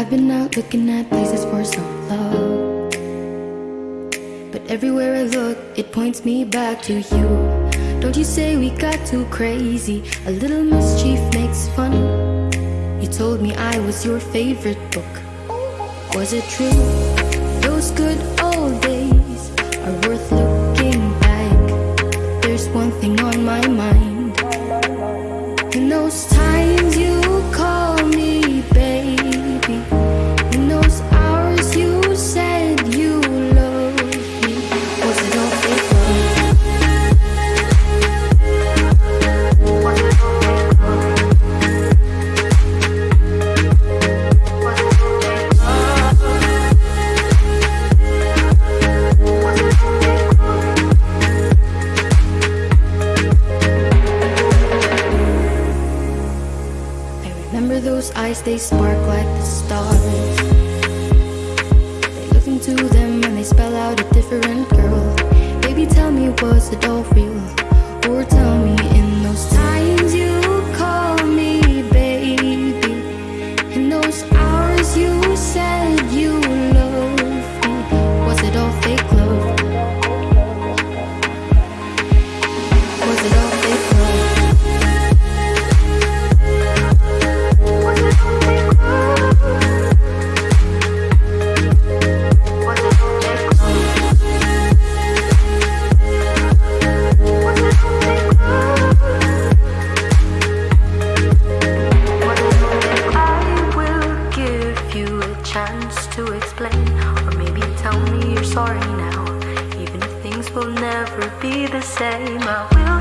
I've been out looking at places for some love. But everywhere I look, it points me back to you. Don't you say we got too crazy? A little mischief makes fun. You told me I was your favorite book. Was it true? Those good old days are worth looking back. There's one thing on my mind. In those times those eyes, they spark like the stars. They look into them and they spell out a different girl. Baby, tell me, was it all real? Or tell me in those times you call me baby. In those hours you sorry now. Even if things will never be the same, I will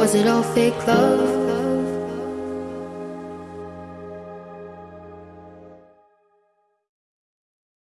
Was it all fake love?